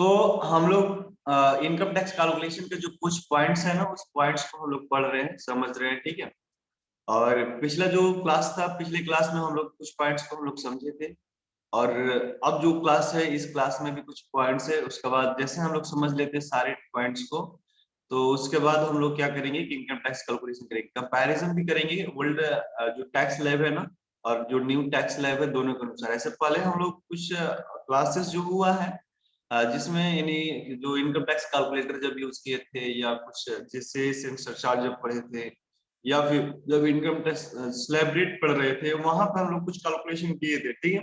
तो हम लोग इनकम टैक्स कैलकुलेशन के जो कुछ पॉइंट्स है ना, उस पॉइंट्स को हम लोग पढ़ रहे हैं, समझ रहे हैं, ठीक है? और पिछला जो क्लास था, पिछले क्लास में हम लोग कुछ पॉइंट्स को हम लोग समझे थे। और अब जो क्लास है, इस क्लास में भी कुछ पॉइंट्स है, उसके बाद जैसे हम लोग समझ लेते हैं सारे पॉइंट्स को तो उसके बाद हम लोग क्या करेंगे कि इनकम टैक्स कैलकुलेशन करेंगे। कंपैरिजन भी करेंगे ओल्ड जो टैक्स लेव है ना, और जो न्यू टैक्स लेव है, दोनों के अनुसार। ऐसे पहले हम लोग कुछ क्लासेस जो हुआ है जिसमें यानी जो इनकम टैक्स कैलकुलेटर जब यूज़ किए थे या कुछ जिससे सरचार्ज जब पढ़े थे या फिर जब इनकम टैक्स स्लैब रेट पढ़ रहे थे, वहाँ पर हम लोग कुछ कैलकुलेशन किए थे, ठीक है?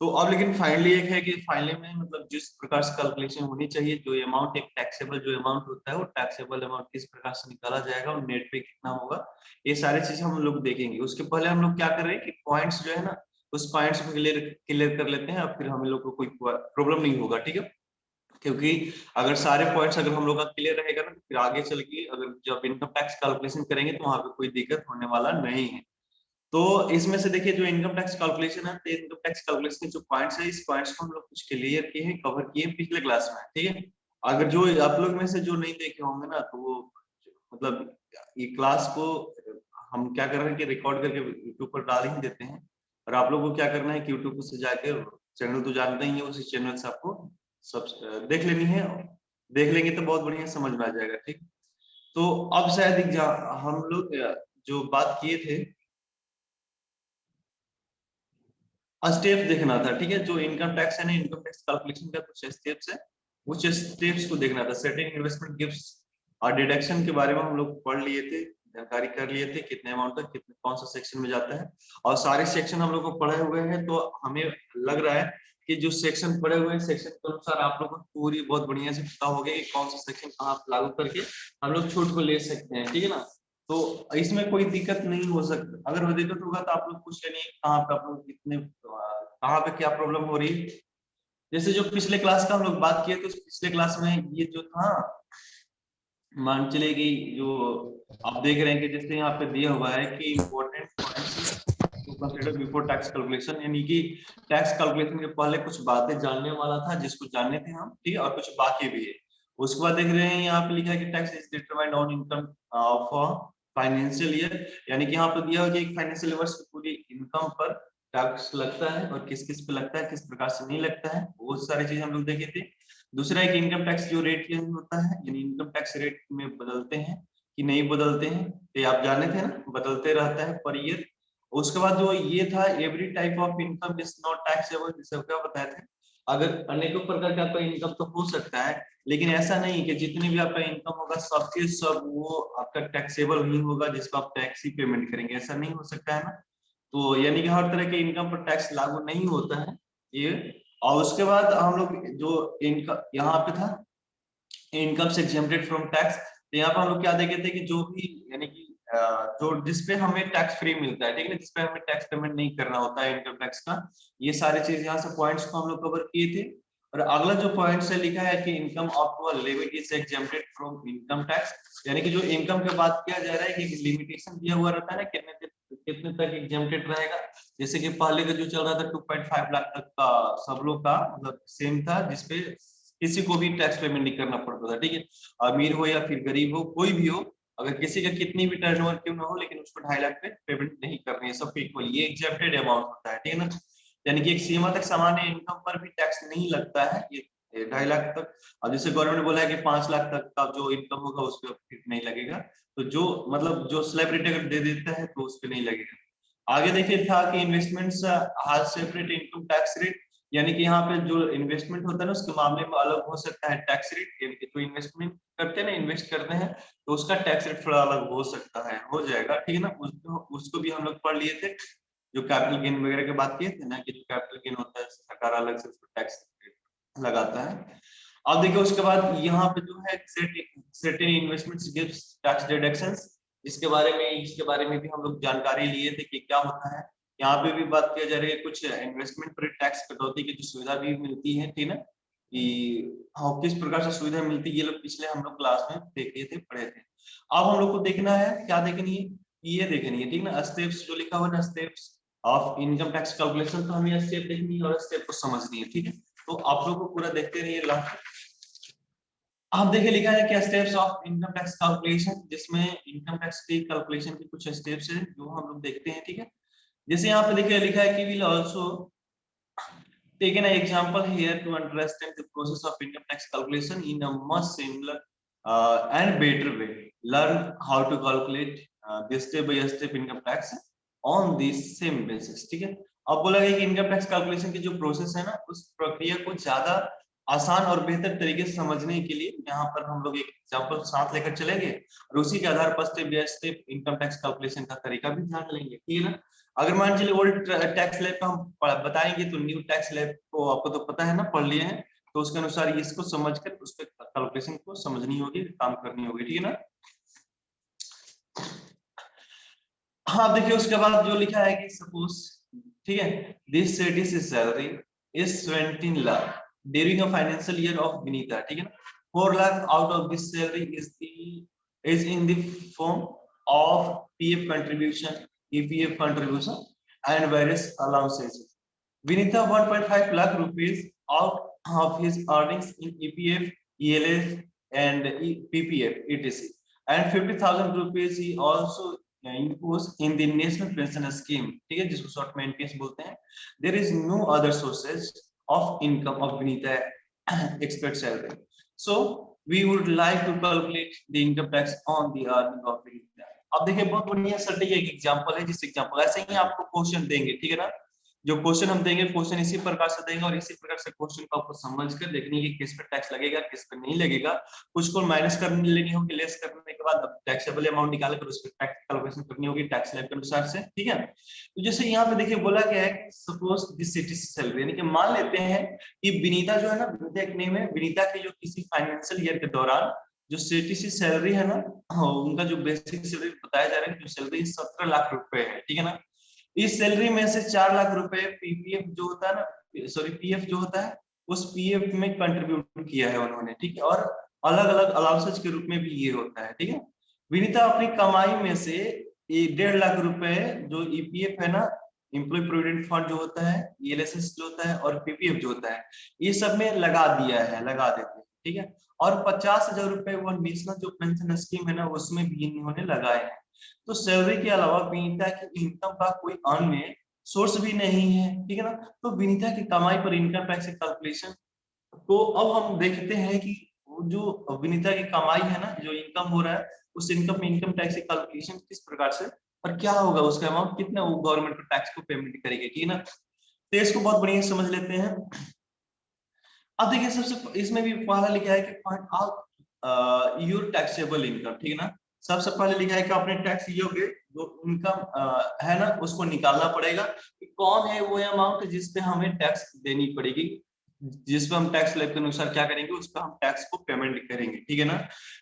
तो अब लेकिन फाइनली एक है कि फाइनली में मतलब जिस प्रकार से कैलकुलेशन होनी चाहिए, जो अमाउंट एक टैक्सेबल जो अमाउंट होता है, वो टैक्सेबल अमाउंट किस प्रकार से निकाला जाएगा और नेट पे कितना होगा, ये सारी चीज़ें हम लोग देखेंगे। उसके पहले हम लोग क्या कर रहे हैं कि पॉइंट्स जो है ना उस पॉइंट्स को क्लियर क्लियर कर लेते हैं और फिर हम लोग को कोई प्रॉब्लम नहीं होगा, ठीक है? क्योंकि अगर सारे पॉइंट्स अगर हम लोग का क्लियर रहेगा ना तो फिर आगे चल के अगर जब इनकम टैक्स कैलकुलेशन करेंगे तो वहाँ पे कोई दिक्कत होने वाला नहीं है। तो इसमें से देखिए, जो इनकम टैक्स कैलकुलेशन है इनकम टैक्स कैलकुलेशन के जो पॉइंट्स है, इस पॉइंट्स को हम लोग कुछ क्लियर किए हैं कवर किए पिछले क्लास में, ठीक है? अगर जो आप लोग में से जो नहीं देखे होंगे ना तो वो मतलब ये क्लास को हम क्या कर रहे हैं कि रिकॉर्ड करके यूट्यूब पर डाल ही देते हैं। और आप लोग को क्या करना है कि यूट्यूब से जाकर चैनल तो जानते ही है, उसी चैनल से आपको सब, देख लेनी है। देख लेंगे तो बहुत बढ़िया समझ में आ जाएगा, ठीक? तो अब शायद हम लोग जो बात किए थे स्टेप देखना था, ठीक है? जो इनकम टैक्स है ना इनकम टैक्स कैलकुलेशन का कुछ स्टेप्स है कुछ स्टेप्स को देखना था। सेटिंग इन्वेस्टमेंट गिफ्ट और डिडक्शन के बारे में हम लोग पढ़ लिए थे। जानकारी कर लिए थे कितने अमाउंट तक, कितने, कौन सा सेक्शन में जाता है। और सारे सेक्शन हम लोग को पढ़े हुए हैं तो हमें लग रहा है कि जो सेक्शन पढ़े हुए सेक्शन के अनुसार आप लोगों को पूरी बहुत बढ़िया से पता हो गया कि कौन सा सेक्शन कहाँ लागू करके हम लोग छूट को ले सकते हैं, ठीक है ना। तो इसमें कोई दिक्कत नहीं हो सकता। अगर वो दिक्कत होगा तो आप लोग पूछ लेंगे कहाँ पे आप लोग कितने कहाँ पे क्या प्रॉब्लम हो रही है। जैसे जो पिछले क्लास का हम लोग बात किए तो पिछले क्लास में ये जो था मान चले कि जो आप देख रहे हैं कि जैसे यहाँ पे दिया हुआ है कि important consider before tax calculation यानी कि टैक्स कैलकुलेशन के पहले कुछ बातें जानने वाला था, जिसको जानने थे हम, ठीक और कुछ बाकी भी है। उसके बाद देख रहे हैं यहाँ पे लिखा है कि tax is determined on income of financial year यानी कि यहाँ पे दिया हुआ एक फाइनेंशियल वर्ष की पूरी इनकम पर टैक्स लगता है और किस किस पे लगता है, किस प्रकार से नहीं लगता है, बहुत सारी चीज़ें हम लोग देखे थे। दूसरा एक इनकम टैक्स जो रेट चेंज होता है, यानी इनकम टैक्स रेट में बदलते हैं कि नहीं बदलते हैं, ये आप जाने थे ना, बदलते रहता है पर ईयर उसके बाद जो ये था every type of income is not taxable क्या बताए थे? अगर अनेकों प्रकार का आपका इनकम तो हो सकता है, लेकिन ऐसा नहीं कि जितनी भी आपका इनकम होगा, सबके सब वो आपका टैक्सेबल नहीं होगा, जिसको आप टैक्स ही पेमेंट करेंगे। ऐसा नहीं हो सकता है ना? तो यानी कि हर तरह के इनकम पर टैक्स लागू नहीं होता है, ये और उसके बाद हम लोग जो इनकम यहाँ पे था इनकम से एग्जेम्प्टेड फ्रॉम टैक्स तो यहाँ पर हम लोग क्या देखे थे कि जो भी, यानी कि जो जिसपे हमें टैक्स फ्री मिलता है, ठीक है जिसपे हमें टैक्स पेमेंट नहीं करना होता है इनकम टैक्स का, ये सारे चीज़ यहाँ से पॉइंट्स को हम लोग कवर किए थे। और अगला जो पॉइंट से लिखा है कि income of to limit is from income tax यानी कि जो इनकम के बात किया जा रहा है कि लिमिटेशन दिया हुआ रहता है ना, कितने कितने तक एग्जेम्प्टेड रहेगा? जैसे कि पहले का जो चल रहा था 2.5 लाख तक का सब लोग का मतलब सेम था, जिसपे किसी को भी टैक्स पेमेंट नहीं करना पड़ता था, ठीक है? अमीर हो या फिर गरीब हो, कोई भी हो, अगर किसी का कितनी भी टर्नओवर क्यों ना हो, लेकिन उसको ढाई लाख पे पेमेंट नहीं करनी है सब इक्वल ये एग्जेप्टेड अमाउंट होता है, ठीक है ना? यानी कि एक सीमा तक सामान्य इनकम पर भी टैक्स नहीं लगता है, ये ढाई लाख तक। और जैसे गवर्नमेंट ने बोला है कि पाँच लाख तक का जो इनकम होगा उस पर नहीं लगेगा। तो जो मतलब जो स्लैब रेट अगर दे देता है तो उस पर नहीं लगेगा। आगे देखिए था कि investments hall separate income tax rate यानी कि यहाँ पे जो इन्वेस्टमेंट होता है ना, उसके मामले में अलग हो सकता है टैक्स रेट जो इन्वेस्टमेंट करते हैं ना इन्वेस्ट करते हैं तो उसका टैक्स रेट थोड़ा अलग हो सकता है, हो जाएगा, ठीक है ना? उसको उसको भी हम लोग पढ़ लिए थे, जो कैपिटल गेन वगैरह की बात किए थे ना, कि जो कैपिटल गेन होता है, सरकार अलग से उसको टैक्स लगाता है। अब देखिए उसके बाद यहाँ पे जो है certain investments gives tax deductions इसके बारे में, इसके बारे में भी हम लोग जानकारी लिए थे कि क्या होता है। यहाँ पे भी बात किया जा रही है कुछ इन्वेस्टमेंट पर टैक्स कटौती की जो सुविधा भी मिलती है, ठीक है कि हाँ किस प्रकार से सुविधा मिलती है, ये लोग पिछले हम लोग क्लास में देखे थे, पढ़े थे। अब हम लोग को देखना है, क्या देखनी है? ये देखनी है, ठीक ना? स्टेप्स जो लिखा हुआ ना steps of income tax calculation तो हमें स्टेप देखनी है और स्टेप को समझनी है, ठीक है? तो आप लोग को पूरा देखते रहिए लास्ट आप देखिए लिखा है क्या steps of income tax calculation जिसमें इनकम टैक्स की कैलकुलेशन के कुछ स्टेप्स है, जो हम लोग देखते हैं, ठीक है? जैसे यहाँ पे देखिए लिखा है कि will also taken example here to understand the process of income tax calculation in must similar and better way learn how to calculate this step by step income tax on this same basis ठीक है? अब बोला गया कि income tax calculation की जो process है ना, उस प्रक्रिया को ज़्यादा आसान और बेहतर तरीके से समझने के लिए यहाँ पर हम लोग एक एग्ज़ाम्पल साथ लेकर चलेंगे और उसी के आधार पर step by step income tax calculation का तरीका भी जान लेंगे ठीक है ना? अगर मान चलिए ओल्ड टैक्स लैब का हम बताएँगे तो न्यू टैक्स लैब को आपको तो पता है ना, पढ़ लिए हैं तो उसके अनुसार इसको समझकर उस पर कैलकुलेशन को समझनी होगी, काम करनी होगी, ठीक है ना? हाँ देखिए उसके बाद जो लिखा है कि सपोज़ ठीक है this satis is salary is 17 lakh during a financial year of Vinita ठीक है ना 4 lakh out of this salary is the is in the form of PF contribution EPF contribution and various allowances. Vinitha 1.5 lakh rupees out of his earnings in EPF, ELS and PPF, etc. And 50,000 rupees he also imposed in the national pension scheme. ठीक है जिसको short में NPS बोलते हैं. There is no other sources of income of Vinita expert salary. So we would like to calculate the income tax on the earning of Vinita अब देखिए बहुत बढ़िया सर्टिफिकेट एग्जांपल है जिस एग्जांपल ऐसे ही आपको क्वेश्चन देंगे ठीक है ना जो क्वेश्चन हम देंगे क्वेश्चन इसी प्रकार से देंगे और इसी प्रकार से क्वेश्चन को आपको समझ कर देखने की किस पे टैक्स लगेगा किस पे नहीं लगेगा। कुछ को माइनस करने लेनी होगी लेस करने के बाद टैक्सेबल अमाउंट निकाल कर उस पर टैक्स कैलकुलेशन करनी होगी टैक्स लैब के अनुसार से ठीक है? तो जैसे यहाँ पे देखिए बोला गया है सपोज़ दिस सिटी सैलरी यानी कि मान लेते हैं कि विनीता जो है ना विनीता एक नेम है विनीता की जो किसी फाइनेंशियल ईयर के दौरान जो सीटीसी सैलरी है ना हाँ, उनका जो बेसिक सैलरी बताया जा रहा है जो सैलरी सत्रह लाख रुपए है ठीक है ना? इस सैलरी में से चार लाख रुपए पीपीएफ जो होता है ना सॉरी पीएफ जो होता है, उस पीएफ में कंट्रीब्यूट किया है उन्होंने, ठीक है? और अलग अलग अलाउंसेज के रूप में भी ये होता है, ठीक है? विनीता, अपनी कमाई में से डेढ़ लाख रुपए जो ईपीएफ है ना इम्प्लॉय प्रोविडेंट फंड जो होता है ईएलएसएस जो होता है और पीपीएफ जो होता है, ये सब में लगा दिया है, लगा देते हैं, ठीक है? और पचास हज़ार रुपए वो नेशनल जो पेंशन स्कीम है ना, उसमें भी इन्होंने लगाए हैं। तो सैलरी के अलावा विनीता की इनकम का कोई अन्य सोर्स भी नहीं है, ठीक है ना? तो विनीता की कमाई पर इनकम टैक्स कैलकुलेशन तो अब हम देखते हैं कि जो विनीता की कमाई है ना, जो इनकम हो रहा है, उस इनकम में इनकम टैक्स कैलकुलेशन किस प्रकार से और क्या होगा? उसका अमाउंट कितना गवर्नमेंट को टैक्स को पेमेंट करेगी, ठीक है ना? तो इसको बहुत बढ़िया समझ लेते हैं। अब देखिए, सबसे इसमें भी पहला लिखा है कि find out your taxable income ठीक है ना? सबसे पहले लिखा है कि अपने टैक्स योग्य जो इनकम है ना, उसको निकालना पड़ेगा कि कौन है वो अमाउंट जिस पे हमें टैक्स देनी पड़ेगी। जिस पे हम टैक्स लेब के अनुसार क्या करेंगे, उस पर हम टैक्स को पेमेंट करेंगे, ठीक है ना?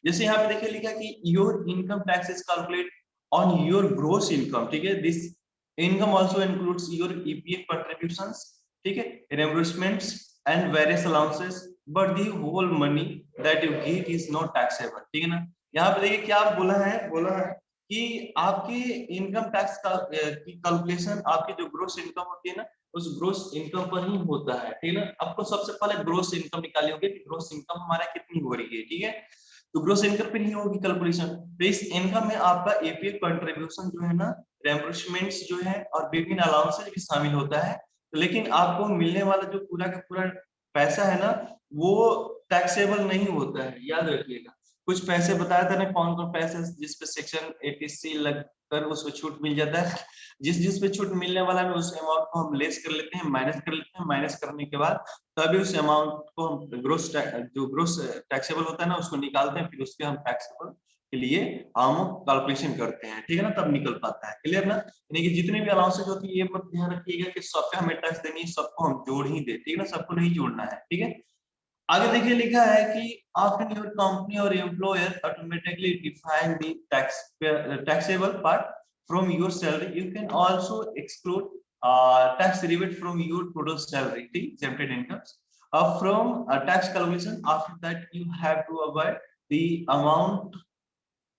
जैसे यहाँ पे देखिए लिखा कि your income tax is calculate on your gross income ठीक है? This income also includes your EPF contributions ठीक है? Reimbursements and various allowances, but the whole money that you get is not taxable, ठीक है ना? यहाँ पे देखिए क्या बोला है बोला है कि आपकी इनकम टैक्स का की कैलकुलेशन आपकी जो ग्रोस इनकम होती है ना, उस ग्रोस इनकम पर ही होता है, ठीक है ना? आपको सबसे पहले ग्रोस इनकम निकाली होगी कि ग्रोस इनकम हमारा कितनी हो रही है, ठीक है? तो ग्रोस इनकम पे नहीं होगी कैलकुलेशन तो इस इनकम में आपका एपीएफ कंट्रीब्यूशन जो है ना रेम्बर्समेंट्स जो है और विभिन्न अलाउंसेज भी शामिल होता है तो लेकिन आपको मिलने वाला जो पूरा का पूरा पैसा है ना, वो टैक्सेबल नहीं होता है, याद रखिएगा। कुछ पैसे बताया था ना कौन कौन पैसे जिस पे सेक्शन एटीसी लगकर उसको छूट मिल जाता है। जिस जिस पे छूट मिलने वाला है, उस अमाउंट को हम लेस कर लेते हैं माइनस कर लेते हैं। माइनस करने के बाद तभी उस अमाउंट को हम ग्रोस जो ग्रोस टैक्सेबल होता है ना, उसको निकालते हैं, फिर उसके हम टैक्सेबल के लिए हम कैलकुलेशन करते हैं। ठीक है ना? तब निकल पाता है। क्लियर ना? यानी कि जितने भी अलाउंसेज होती है, ये मत ध्यान रखिएगा कि सब हमें टैक्स देनी है, सबको हम जोड़ ही दे। ठीक है ना? सबको नहीं जोड़ना है। ठीक है? आगे देखिए लिखा है कि आफ्टर योर कंपनी और employer automatically define the tax taxable part from your salary you can also exclude tax rebate from your total salary uh, from uh, tax calculation. After that you have to avoid the amount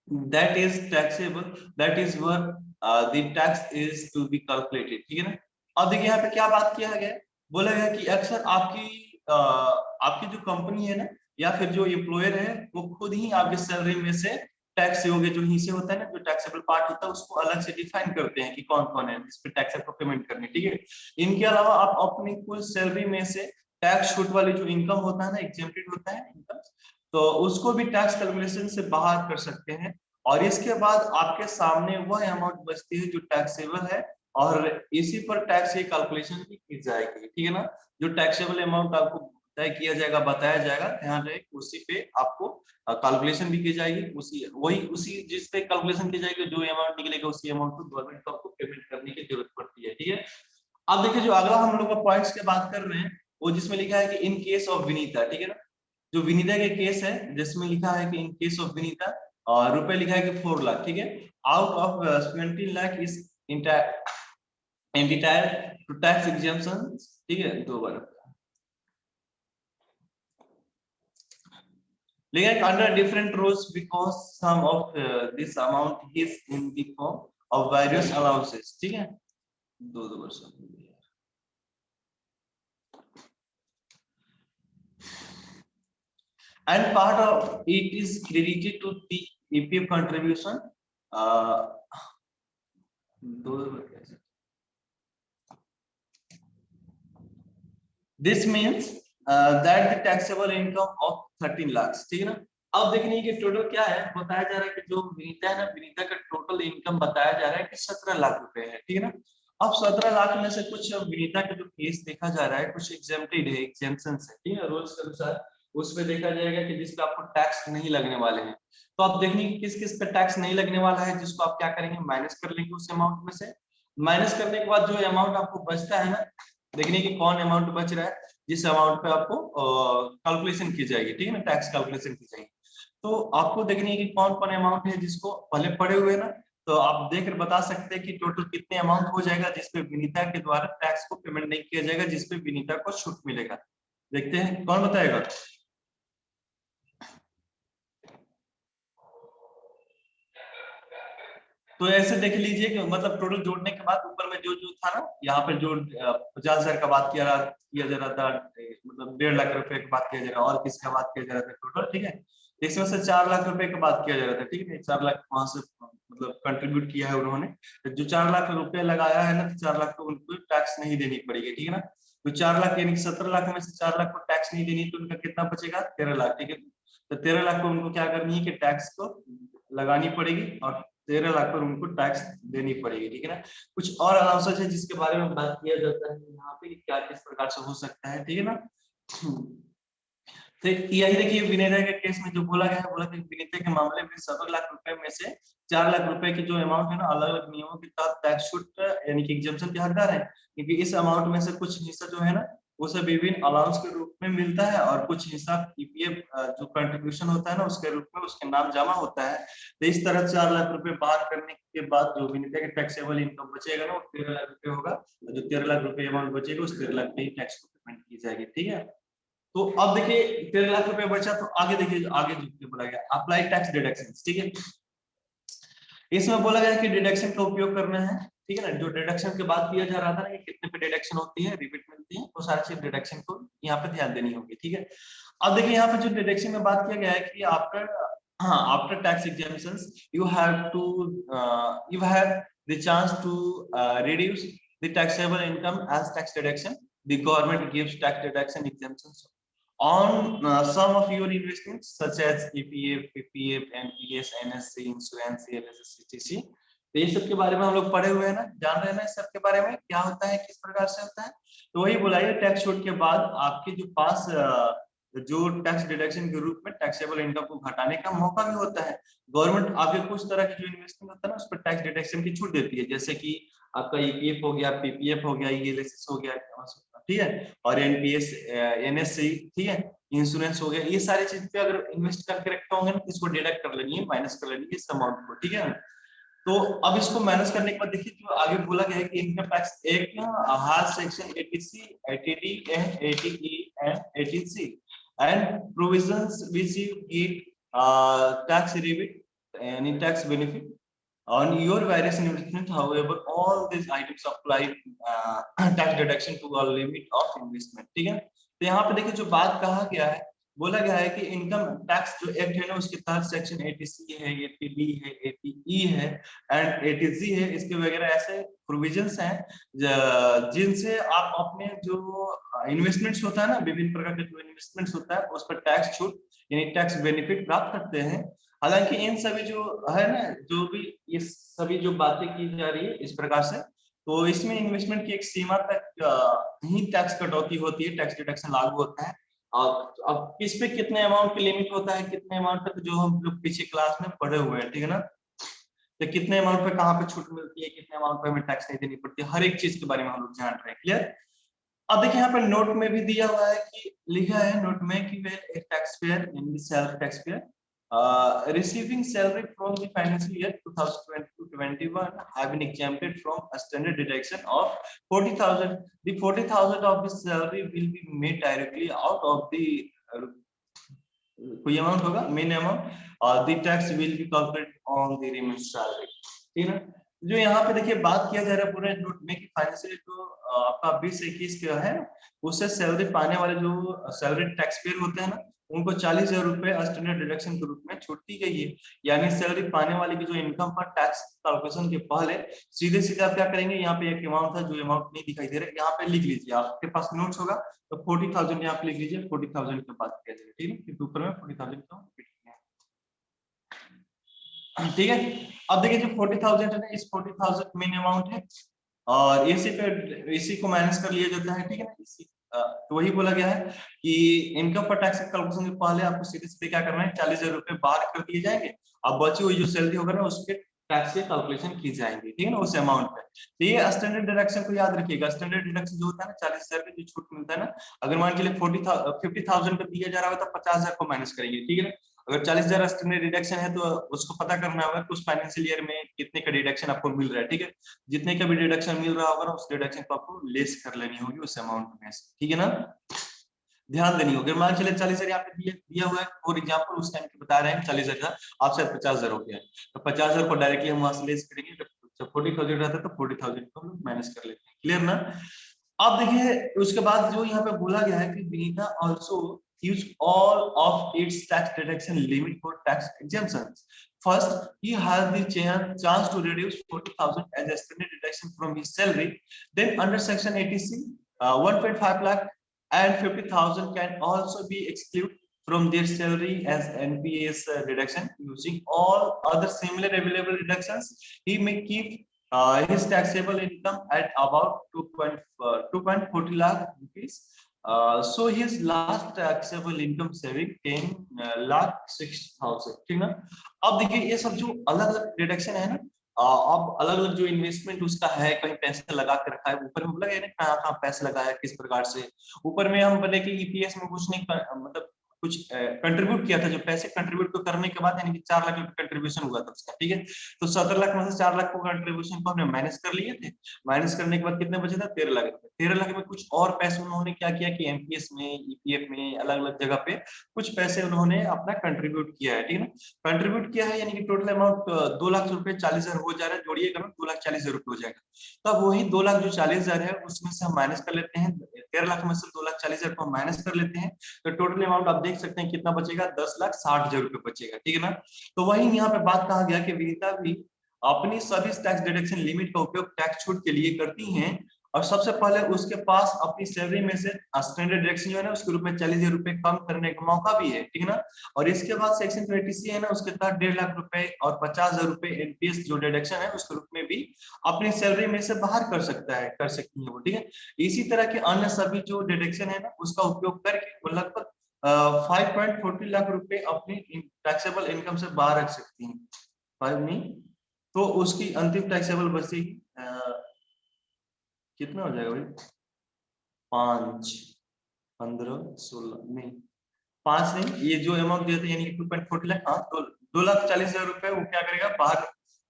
that is taxable that is where uh, the tax is to be calculated. ठीक है ना? अब देखिए यहाँ पे क्या बात किया गया? बोला गया कि अक्सर आपकी आपकी जो कंपनी है ना, या फिर जो एम्प्लॉयर है, वो खुद ही आपके सैलरी में से टैक्स योग्य जो हिस्से होता है ना, जो टैक्सेबल पार्ट होता है, उसको अलग से डिफाइन करते हैं कि कौन कौन है, जिस पे टैक्स आपको पेमेंट करनी ठीक है? इनके अलावा आप अपनी कुल सैलरी में से टैक्स छूट वाली जो इनकम होता है ना एग्जेम्प्टेड होता है इनकम तो उसको भी टैक्स कैलकुलेशन से बाहर कर सकते हैं। और इसके बाद आपके सामने वह अमाउंट बचती है जो टैक्सेबल है और इसी पर टैक्स की कैलकुलेशन भी की जाएगी, ठीक है ना? जो टैक्सेबल अमाउंट आपको तय किया जाएगा, बताया जाएगा, ध्यान रहे उसी पे आपको कैलकुलेशन भी की जाएगी, उसी, वही, उसी जिस पे कैलकुलेशन की जाएगी, जो अमाउंट निकलेगा, उसी अमाउंट को गवर्नमेंट को आपको पेमेंट करने की ज़रूरत पड़ती है, ठीक है? अब देखिए, जो अगला हम लोग पॉइंट्स की बात कर रहे हैं, वो जिसमें लिखा है कि इन केस ऑफ़ विनीता ठीक है ना? जो विनीता के केस है, जिसमें लिखा है कि इन केस ऑफ़ विनीता रुपए लिखा है कि फोर लाख ठीक है? Out of twenty lakh is entire to tax exemption ठीक है दो बार like under different rules because some of uh, this amount is in the form of various allowances ठीक है दो दो वर्ष and part of it is credited to the EPF contribution uh, this means uh, that the taxable income of thirteen lakh ठीक है ना? अब देखने की टोटल क्या है? बताया जा रहा है कि जो विनीता है ना विनीता का टोटल इनकम बताया जा रहा है कि सत्रह लाख रुपए है ठीक है ना? अब सत्रह लाख में से कुछ विनीता का जो केस देखा जा रहा है कुछ एग्जेम्प्टेड है एग्जेम्पन है ठीक है रूल्स के अनुसार उसमें देखा जाएगा कि जिसपे आपको टैक्स नहीं लगने वाले हैं। तो आप देखने की किस किस पे टैक्स नहीं लगने वाला है जिसको आप क्या करेंगे? माइनस कर लेंगे उस अमाउंट में से। माइनस करने के बाद जो अमाउंट आपको बचता है ना देखने की कौन अमाउंट बच रहा है, जिस अमाउंट पे आपको कैलकुलेशन की जाएगी, ठीक है ना टैक्स कैलकुलेशन की जाएगी। तो आपको देखने की कौन कौन अमाउंट है जिसको पहले पड़े हुए ना तो आप देख बता सकते हैं कि टोटल कितने अमाउंट हो जाएगा जिसपे विनीता के द्वारा टैक्स को पेमेंट नहीं किया जाएगा जिसपे विनीता को छूट मिलेगा। देखते हैं, कौन बताएगा? तो ऐसे देख लीजिए कि मतलब टोटल जोड़ने के बाद ऊपर में जो जो था ना, यहाँ पे जो पचास हज़ार का बात किया किया जा रहा था मतलब डेढ़ लाख रुपए की बात किया जा रहा, और किसका बात किया जा रहा था टोटल ठीक है? इसमें से चार लाख रुपए की बात किया जा रहा था, ठीक है? चार लाख वहाँ से मतलब कंट्रीब्यूट किया है उन्होंने। तो जो चार लाख रुपए लगाया है ना तो चार लाख को उनको टैक्स नहीं देनी पड़ेगी, ठीक है ना? तो चार लाख यानी सत्रह लाख में से चार लाख को टैक्स नहीं देनी तो उनका कितना बचेगा? तेरह लाख, ठीक है? तो तेरह लाख को उनको क्या करनी है कि टैक्स को लगानी पड़ेगी, और तेरह लाख पर उनको टैक्स देनी पड़ेगी, ठीक है ना? कुछ और अलाउंसेज है जिसके बारे में बात किया जाता है यहाँ पे क्या किस प्रकार से हो सकता है, ठीक है ना? तो यही देखिए विनेता के केस में जो बोला गया है, बोला कि विनेता के मामले में सत्तर लाख रुपए में से चार लाख रुपए की जो अमाउंट है ना अलग अलग नियमों के तहत टैक्स छूट यानी कि एग्जाम्पन के हकदार है, क्योंकि इस अमाउंट में से कुछ हिस्सा जो है ना उसे विभिन्न अलाउंस के रूप में मिलता है और कुछ हिस्सा ईपीएफ जो कंट्रीब्यूशन होता है ना, उसके रूप में उसके नाम जमा होता है। तो इस तरह चार लाख रुपए बाहर करने के बाद जो विनीता के टैक्सेबल इनकम बचेगा ना, वो तेरह लाख रुपए होगा। जो तेरह लाख रुपए अमाउंट बचेगा, उस तेरह लाख में टैक्स को पेमेंट की जाएगी, ठीक है? तो अब देखिए, तेरह लाख रुपए बचा तो आगे देखिए, आगे जो बोला गया अप्लाई टैक्स डिडक्शन ठीक है? इसमें बोला गया कि डिडक्शन का उपयोग करना है। ठीक है ना? जो डिडक्शन के बात किया जा रहा था ना कि कितने पे डिडक्शन होती है? रिपीट मिलती है वो तो सारी चीज़ डिडक्शन को यहाँ पे ध्यान देनी होगी ठीक है? अब देखिए यहाँ पे जो डिडक्शन में बात किया गया है कि आफ्टर हाँ after tax exemptions you have to you have the chance to reduce the taxable income as tax deduction the government gives tax deduction exemptions on uh, some of your investments such as EPF, PPF, NPS, NSC, insurance, CLS, CTC तो ये सब के बारे में हम लोग पढ़े हुए हैं ना, जान रहे हैं ना इस सब के बारे में, क्या होता है, किस प्रकार से होता है? तो वही बुलाइए टैक्स छूट के बाद आपके जो पास जो टैक्स डिडक्शन के रूप में टैक्सेबल इनकम को घटाने का मौका भी होता है। गवर्नमेंट आपके कुछ तरह की जो इन्वेस्टमेंट होता है ना, उस पर टैक्स डिडक्शन की छूट देती है। जैसे कि आपका ईपीएफ e हो गया पीपीएफ हो गया ईएलएसएस हो गया ठीक है? और एनपीएस एनएससी ठीक है? इंश्योरेंस हो गया, ये सारी चीज़ पे अगर इन्वेस्ट करके रखते होंगे ना, इसको डिडक्ट कर है माइनस कर है इस अमाउंट को, ठीक है? तो अब इसको माइनस करने के बाद देखिए, जो आगे बोला गया है कि income tax act her section eighty C eighty D and eighty E and eighty C and provisions which you get tax rebate any tax benefit on your various investment however all this items apply tax deduction to the limit of investment ठीक है? तो यहाँ पे देखिए जो बात कहा गया है बोला गया है कि इनकम टैक्स जो एक्ट है ना, उसके तहत सेक्शन 80 है 80 है 80 है एंड 80 है, इसके वगैरह ऐसे प्रोविजंस हैं जिनसे आप अपने जो इन्वेस्टमेंट्स होता है ना, विभिन्न प्रकार के जो इन्वेस्टमेंट्स होता है, उस पर टैक्स छूट, यानी टैक्स बेनिफिट प्राप्त करते हैं। हालाँकि इन सभी जो है ना, जो भी ये सभी जो बातें की जा रही है, इस प्रकार से तो इसमें इन्वेस्टमेंट की एक सीमा तक ही टैक्स कटौती होती है टैक्स डिडक्शन लागू होता है। अब अब किस पे कितने अमाउंट की लिमिट होता है? कितने अमाउंट तक जो हम लोग पीछे क्लास में पढ़े हुए हैं, ठीक है ना? तो कितने अमाउंट पे कहाँ पे छूट मिलती है, कितने अमाउंट पे हमें टैक्स नहीं देनी पड़ती है? हर एक चीज़ के बारे में हम लोग जान रहे हैं क्लियर अब देखिए, यहाँ पे नोट में भी दिया हुआ है कि, लिखा है नोट में कि tax payer self tax payer Uh, receiving salary from the financial year 2020-21 have been exempted from a standard deduction of 40,000. The 40,000 of the salary will be made directly out of the uh, कोई amount होगा main amount the tax will be calculated on the remain salary ठीक है जो यहाँ पे देखिए बात किया जा रहा है पूरे नोट में कि फाइनेंशियल जो आपका बीस इक्कीस का है उससे सैलरी पाने वाले जो सैलरी टैक्स पेयर होते हैं ना उनको चालीस हज़ार रुपए स्टैंडर्ड डिडक्शन के रूप में छूट दी गई है। यानी सैलरी पाने वाले की जो इनकम पर टैक्स कैलकुलेशन के पहले, सीधे सीधे आप क्या करेंगे? यहाँ पे एक अमाउंट था जो अमाउंट नहीं दिखाई दे रहा है, यहाँ पे लिख लीजिए। आपके पास नोट्स होगा तो फोर्टी थाउज़ेंड यहाँ पे लिख लीजिए फोर्टी थाउज़ेंड के बाद किया जाएगा ठीक है? ऊपर में फोर्टी थाउज़ेंड का ठीक है? अब देखिए जो फोर्टी थाउज़ेंड है इस फोर्टी थाउज़ेंड मेन अमाउंट है, और इसी पे, इसी को माइनस कर लिया जाता है, ठीक है ना? इसी तो वही बोला गया है कि इनकम पर टैक्स कैलकुलेशन के पहले आपको सीधे सीधे क्या करना है? चालीस हज़ार रुपए बाहर कर दिए जाएँगे। अब बची हुई जो सैलरी होगा ना उसके टैक्स के कैलकुलेशन की जाएँगे, ठीक है ना, उस अमाउंट पे। तो ये स्टैंडर्ड डिडक्शन को याद रखिएगा। स्टैंडर्ड डिडक्शन जो होता है ना, चालीस हज़ार जो छूट मिलता है ना, अगर मान के लिए फोर्टी फिफ्टी थाउज़ेंड का दिया जा रहा है तो पचास हज़ार को माइनस करेंगे, ठीक है ना? अगर चालीस हज़ार स्टैंडर्ड डिडक्शन है तो उसको पता करना होगा कि उस फाइनेंशियल ईयर में कितने का डिडक्शन आपको मिल रहा है ठीक है? जितने का भी डिडक्शन मिल रहा होगा उस डिडक्शन को आपको लेस कर लेनी होगी उस अमाउंट में ठीक है ना? ध्यान देनी होगी। मान चले चालीस हज़ार यहाँ पे दिया, हुआ है। फॉर एग्ज़ाम्पल उस टाइम बता रहे हैं चालीस हज़ार आप शायद पचास हज़ार हो गया। तो पचास हज़ार को डायरेक्टली हम वहाँ से लेस करेंगे। जब फोर्टी थाउज़ेंड रहता है तो फोर्टी थाउज़ेंड को माइनस कर लेते हैं। क्लियर ना? अब देखिए उसके बाद जो यहाँ पे बोला गया है कि Vinita also use all of its tax deduction limit for tax exemptions. First, he has the chance to reduce 40,000 as a deduction from his salary. Then under section 80C, uh, 1.5 lakh and 50,000 can also be excluded from their salary as NPS uh, deduction using all other similar available deductions. He may keep uh, his taxable income at about 2.40 uh, lakh rupees so his last taxable income saving ten lakh six thousand ठीक ना? अब देखिए, ये सब जो अलग अलग deduction है ना अब अलग अलग जो इन्वेस्टमेंट उसका है, कहीं पैसे लगा के रखा है, ऊपर में बोला कहाँ कहाँ पैसे लगाया, किस प्रकार से? ऊपर में हम बोले कि ईपीएस में कुछ नहीं मतलब कुछ कंट्रीब्यूट किया था जो पैसे कंट्रीब्यूट को करने के बाद, यानी कि चार लाख कंट्रीब्यूशन हुआ था उसका, ठीक है? तो सत्रह लाख में से चार लाख को कंट्रीब्यूशन को हमने माइनस कर लिए थे। माइनस करने के बाद कितने बचे था? तेरह लाख रुपए। तेरह लाख में कुछ और पैसे उन्होंने क्या किया कि एमपीएस में ईपीएफ में अलग अलग जगह पे कुछ पैसे उन्होंने अपना कंट्रीब्यूट किया है, ठीक है ना? कंट्रीब्यूट किया है, यानी कि टोटल अमाउंट दो लाख रुपए चालीस हज़ार हो जा रहा है जोड़िएगा दो लाख चालीस हज़ार रुपए हो जाएगा। तो अब वही दो लाख जो चालीस हज़ार है, उसमें से हम माइनस कर लेते हैं। तेरह लाख में से दो लाख चालीस हज़ार को माइनस कर लेते हैं। तो टोटल अमाउंट आप देख सकते हैं कितना बचेगा? दस लाख साठ हज़ार रुपए बचेगा, ठीक है ना? तो वही यहाँ पे बात कहा गया कि विनीता भी अपनी सभी टैक्स डिडक्शन लिमिट का उपयोग टैक्स छूट के लिए करती हैं और सबसे पहले उसके पास अपनी सैलरी में से स्टैंडर्ड डिडक्शन जो है ना, उसके रूप में चालीस हज़ार रुपए कम करने का मौका भी है, ठीक है ना? और इसके बाद सेक्शन ट्वेंटी है ना, उसके तहत डेढ़ लाख रुपए और पचास हज़ार रुपए एनपीएस जो डिडक्शन है, उसके रूप में भी अपनी सैलरी में से बाहर कर सकता है, कर सकती है वो, ठीक है? इसी तरह के अन्य सभी जो डिडक्शन है ना, उसका उपयोग करके वो लगभग फाइव पॉइंट फोर्टी लाख रुपए अपनी टैक्सेबल इनकम से बाहर रख सकती हैं। फाइव नहीं तो उसकी अंतिम टैक्सेबल बचेगी कितना हो जाएगा भाई? पाँच, पंद्रह, सोलह, नहीं, पाँच नहीं, ये जो अमाउंट दिया था, यानी टू पॉइंट फोर्टी लाख हाँ तो दो लाख चालीस हज़ार रुपए, वो क्या करेगा? बाहर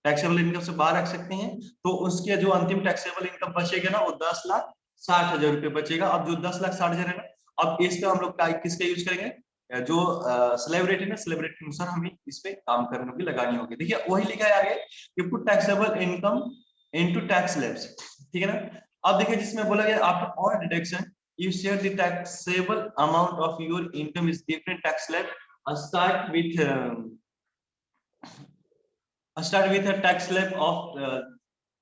टैक्सेबल इनकम से बाहर रख सकते हैं। तो उसके जो अंतिम टैक्सेबल इनकम बचेगा ना, वो दस लाख साठ हज़ार रुपए बचेगा। अब जो दस लाख साठ हज़ार है ना अब इस पे हम लोग किसका यूज़ करेंगे? जो सेलिब्रिटी ना सेलिब्रिटी अनुसार हमें इस पे काम करने की लगानी होगी। देखिए वही लिखा है आगे कि put taxable income into tax slabs ठीक है ना? अब देखिए जिसमें बोला गया after all deduction you share the taxable amount of your income is different tax slab uh, start with um, start with a tax slab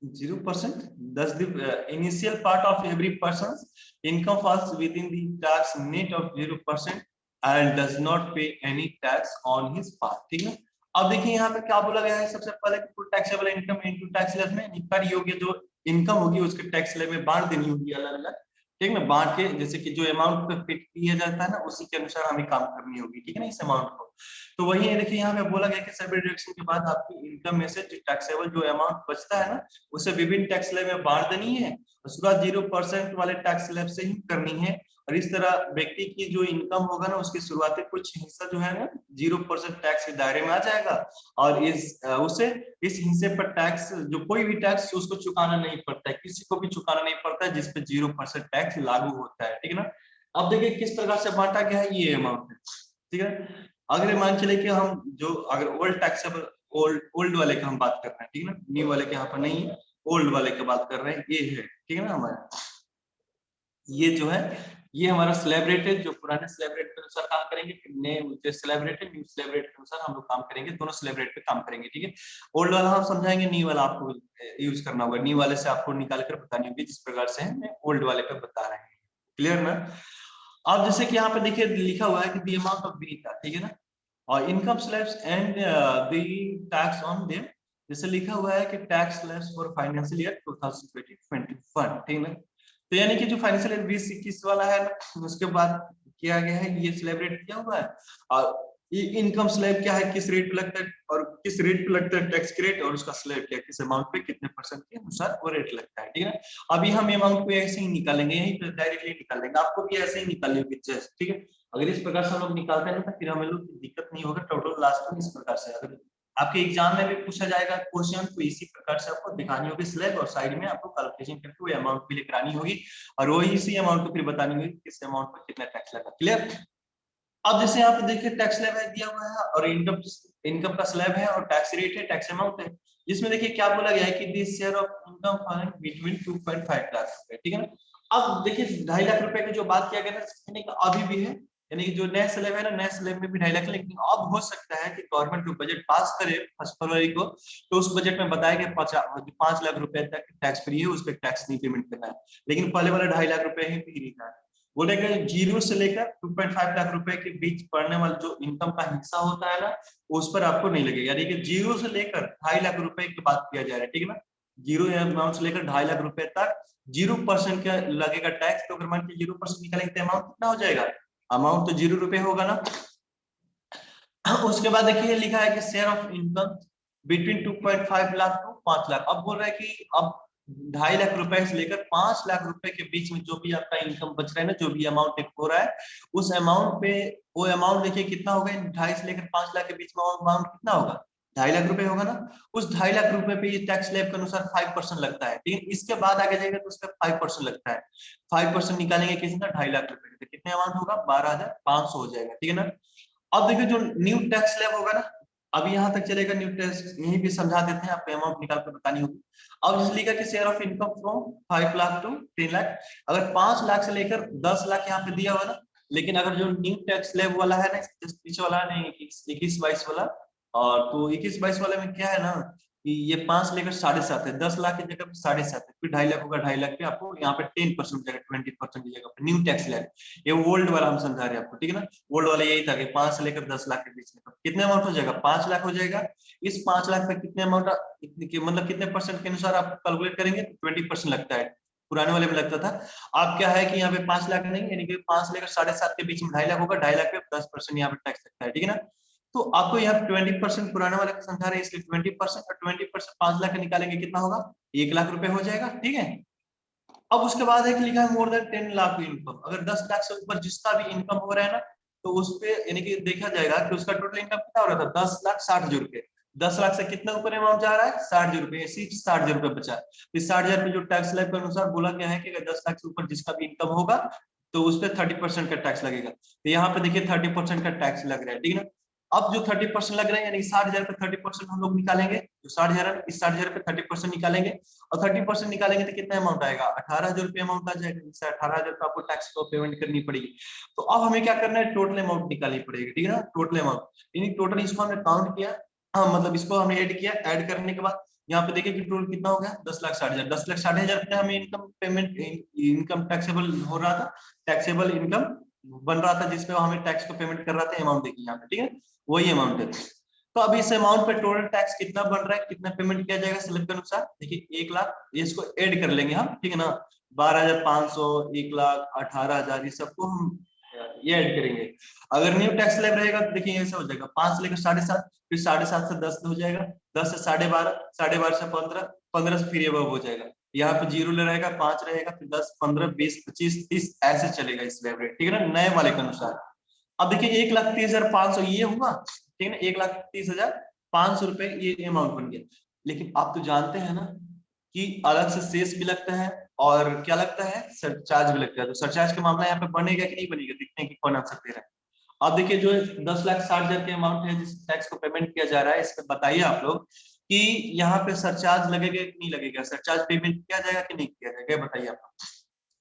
zero percent? Thus the uh, initial part of every person's income falls within the tax net of zero percent and does not pay any tax on his part ठीक है? अब देखिए यहाँ पे क्या बोला गया है? सबसे पहले कुल taxable income into tax slab में कर योग्य जो इनकम होगी उसके टैक्स स्लैब में बांट देनी होगी अलग अलग ठीक है? बांट के जैसे कि जो अमाउंट पे फिट किया जाता है ना उसी के अनुसार हमें काम करनी होगी ठीक है ना? इस अमाउंट को। तो वही है, देखिए, यहाँ पे बोला गया कि सभी डिडक्शन के बाद आपकी इनकम में से टैक्सेबल जो अमाउंट बचता है ना, उसे विभिन्न टैक्स स्लैब में बांट देनी है उसके बाद ज़ीरो परसेंट वाले टैक्स स्लैब से ही करनी है। और इस तरह व्यक्ति की जो इनकम होगा ना, उसके शुरुआती कुछ हिस्सा जो है ना ज़ीरो परसेंट टैक्स के दायरे में आ जाएगा और इस उसे इस हिस्से पर टैक्स जो कोई भी टैक्स उसको चुकाना नहीं पड़ता है। किसी को भी चुकाना नहीं पड़ता है जिसपे ज़ीरो परसेंट टैक्स लागू होता है, ठीक है ना? अब देखिए, किस प्रकार से बांटा गया है ये अमाउंट ठीक है? अगर मान चले कि हम जो, अगर ओल्ड टैक्सेबल ओल्ड ओल्ड वाले का हम बात कर रहे हैं, ठीक है ना? न्यू वाले के यहाँ पर नहीं ओल्ड वाले की बात कर रहे हैं, ये है, ठीक है ना हमारा? ये जो है, ये हमारा स्लैब रेट है, जो पुराने स्लैब रेट के अनुसार काम करेंगे नए है न्यू स्लैब रेट के अनुसार हम लोग काम करेंगे, दोनों स्लैब रेट पे काम करेंगे, ठीक है? ओल्ड वाला हम समझाएँगे न्यू वाला आपको यूज़ करना होगा। न्यू वाले से आपको निकाल कर बतानी होगी, जिस प्रकार से मैं ओल्ड वाले पे बता रहे हैं। क्लियर ना? अब जैसे कि यहाँ पे देखिए, लिखा हुआ है कि दी अमाउंट ऑफ़ बीटा ठीक है ना? और income slabs and the tax on them जैसे लिखा हुआ है कि tax slabs for financial year 2020 21 ठीक है? तो यानी कि जो फाइनेंशियल ईयर बीस इक्कीस वाला है उसके बाद किया गया है, ये सेलिब्रेट किया हुआ है। और ये इनकम स्लैब क्या है, किस रेट पे लगता है, और किस रेट पे लगता है टैक्स रेट और उसका स्लैब क्या किस अमाउंट पे, कितने परसेंट के अनुसार वो रेट लगता है, ठीक है अभी हम अमाउंट को ऐसे ही निकालेंगे, यही डायरेक्टली निकाल लेंगे आपको भी ऐसे ही निकालनी होगी ठीक है? अगर इस प्रकार से हम लोग निकालते हैं तो फिर हमें लोग दिक्कत नहीं होगा टोटल लास्ट में इस प्रकार से। अगर आपके एग्ज़ाम में भी पूछा जाएगा क्वेश्चन तो इसी प्रकार से आपको दिखानी होगी स्लैब और साइड में आपको कैलकुलेशन करके वो अमाउंट भी लेकर आनी होगी और वही इसी अमाउंट को फिर बतानी होगी किस अमाउंट पर कितना टैक्स लगा। क्लियर अब जैसे यहाँ पे देखिए टैक्स स्लैब है दिया हुआ है और इनकम इनकम का स्लैब है और टैक्स रेट है टैक्स अमाउंट है। जिसमें देखिए क्या बोला गया है कि this share of income fine between 2.5 lakh रुपए, ठीक है ना? अब देखिए ढाई लाख रुपए की जो बात किया गया ना अभी भी है? यानी कि जो नया स्लैब है ना नया स्लैब में भी ढाई लाख लेकिन अब हो सकता है कि गवर्नमेंट जो बजट पास करे फ़र्स्ट फरवरी को तो उस बजट में बताया गया पाँच लाख रुपए तक टैक्स फ्री है, उस पर टैक्स नहीं पेमेंट करना है। लेकिन पहले वाला ढाई लाख रुपए ही फ्री लिखा है। बोलेगा ज़ीरो से लेकर 2.5 लाख रुपए के बीच पड़ने वाला जो इनकम का हिस्सा होता है ना, उस पर आपको नहीं लगेगा। यानी कि ज़ीरो से लेकर ढाई लाख रुपए की बात किया जा रहा है, ठीक है ना? ज़ीरो अमाउंट से लेकर ढाई लाख रुपए तक ज़ीरो परसेंट का लगेगा टैक्स तो अगर मान के ज़ीरो परसेंट निकालेंगे तो अमाउंट कितना हो जाएगा? अमाउंट तो ज़ीरो रुपए होगा ना? उसके बाद देखिए लिखा है कि share of income between 2.5 lakh to पाँच लाख अब बोल रहा है कि अब ढाई लाख रुपए से लेकर पाँच लाख रुपए के बीच में जो भी आपका इनकम बच रहा है ना, जो भी अमाउंट हो रहा है, उस अमाउंट पे वो अमाउंट देखिए कितना होगा ढाई से लेकर पाँच लाख के बीच में अमाउंट कितना होगा? ढाई लाख रुपए होगा ना? उस ढाई लाख रुपए पे ये टैक्स स्लैब के अनुसार फाइव परसेंट लगता है। लेकिन इसके बाद आगे जाएगा तो उसका फाइव परसेंट लगता है। फाइव परसेंट निकालेंगे कितना ढाई लाख रुपए तो कितने अमाउंट होगा? बारह हज़ार पाँच सौ हो जाएगा। ठीक है ना? अब देखिए जो न्यू टैक्स स्लैब होगा ना अभी यहाँ तक चलेगा न्यू टैक्स यहीं भी समझा देते हैं आपको अमाउंट निकाल कर बतानी होगी। अब जैसे लिखा कि share of income from five lakh to ten lakh अगर पाँच लाख से लेकर दस लाख यहाँ पे दिया हुआ ना, लेकिन अगर जो न्यू टैक्स स्लैब वाला है ना इक्कीस बाईस वाला और तो इक्कीस बाईस वाले में क्या है ना कि ये पाँच लेकर साढ़े सात है, दस लाख की जगह पे साढ़े सात है, फिर ढाई लाख होगा ढाई लाख पे आपको यहाँ पे टेन परसेंट जगह, ट्वेंटी परसेंट की जगह न्यू टैक्स लैब ये ओल्ड वाला हम समझा रहे हैं आपको, ठीक है ना? ओल्ड वाला यही था कि पाँच से लेकर दस लाख के बीच में कितने अमाउंट हो जाएगा? पाँच लाख हो जाएगा। इस पाँच लाख पे कितने अमाउंट मतलब कितने परसेंट के अनुसार आप कैलकुलेट करेंगे? ट्वेंटी परसेंट लगता है। पुराने वाले में लगता था। अब क्या है कि यहाँ पे पाँच लाख नहीं, यानी कि पाँच लेकर साढ़े सात के बीच में ढाई लाख होगा, ढाई लाख पे दस परसेंट यहाँ पे टैक्स लगता है, ठीक है ना? तो आपको यहाँ ट्वेंटी परसेंट पुराने वाले का समझा रहे हैं, इसलिए ट्वेंटी परसेंट और ट्वेंटी परसेंट पाँच लाख निकालेंगे, कितना होगा? एक लाख रुपए हो जाएगा, ठीक है? अब उसके बाद है कि लिखा है more than ten lakh income अगर दस लाख से ऊपर जितना भी इनकम हो रहा है ना तो उस पर यानी कि देखा जाएगा कि उसका टोटल इनकम कितना हो रहा था? दस लाख साठ हज़ार रुपए। दस लाख से कितना ऊपर अमाउंट जा रहा है? साठ हज़ार रुपए। सिर्फ़ साठ हज़ार रुपए बचा। इस साठ हज़ार पे जो टैक्स लाइफ के अनुसार बोला गया है कि अगर दस लाख से ऊपर जिसका भी इनकम होगा तो उस पर थर्टी परसेंट का टैक्स लगेगा। तो यहाँ पे देखिए थर्टी परसेंट का टैक्स लग रहा है, ठीक है ना? अब जो थर्टी परसेंट लग रहा है, यानी साठ हज़ार पे थर्टी परसेंट हम लोग निकालेंगे, जो साठ हज़ार इस साठ हज़ार पे थर्टी परसेंट निकालेंगे, और थर्टी परसेंट निकालेंगे तो कितना अमाउंट आएगा? अठारह हज़ार रुपये अमाउंट आ जाएगा, जिससे अठारह हज़ार का आपको टैक्स को पेमेंट करनी पड़ेगी। तो अब हमें क्या करना है? टोटल अमाउंट निकालनी पड़ेगी, ठीक है ना? टोटल अमाउंट यानी टोटल इसको हमने काउंट किया हाँ मतलब इसको हमने ऐड किया ऐड करने के बाद, यहाँ पे देखिए कि टोटल कितना हो गया? दस लाख साठ हज़ार, दस लाख साठ हज़ार हमें इनकम पेमेंट इनकम टैक्सेबल हो रहा था टैक्सेबल इनकम बन रहा था जिसपे हमें टैक्स को पेमेंट कर रहा था अमाउंट देखिए यहाँ पे, ठीक है? वही अमाउंट है। तो अब इस अमाउंट पे टोटल टैक्स कितना बन रहा है, कितना पेमेंट किया जाएगा स्लिप के अनुसार? देखिए, एक लाख इसको ऐड कर लेंगे हम, ठीक है ना? बारह हज़ार पाँच सौ, एक लाख, अठारह हज़ार, ये सबको हम, ये ऐड करेंगे। अगर न्यू टैक्स स्लैब रहेगा तो देखिए ऐसा हो जाएगा। पाँच से लेकर साढ़े सात, फिर साढ़े सात से दस हो जाएगा। दस से साढ़े बारह साढ़े बारह से पंद्रह पंद्रह से फिर अब हो जाएगा। यहाँ पे ज़ीरो ले रहेगा, पाँच रहेगा, फिर दस, पंद्रह, बीस, पच्चीस, तीस, ऐसे चलेगा इस रेट, ठीक है ना? नए वाले के अनुसार। अब देखिए, एक लाख तीस हज़ार पाँच सौ ये हुआ, ठीक है ना? एक लाख तीस हज़ार पाँच सौ रुपए ये अमाउंट बन गया। लेकिन आप तो जानते हैं ना कि अलग से शेष भी लगता है और क्या लगता है? सरचार्ज भी लगता है। तो सरचार्ज का मामला यहाँ पे बनेगा कि नहीं बनेगा? देखते हैं कि कौन आंसर दे रहा है। अब देखिए, जो दस लाख साठ हज़ार के अमाउंट है, जिस टैक्स को पेमेंट किया जा रहा है इस पर बताइए आप लोग कि यहाँ पे सरचार्ज लगेगा कि नहीं लगेगा? सरचार्ज पेमेंट किया जाएगा कि नहीं किया जाएगा? बताइए आप।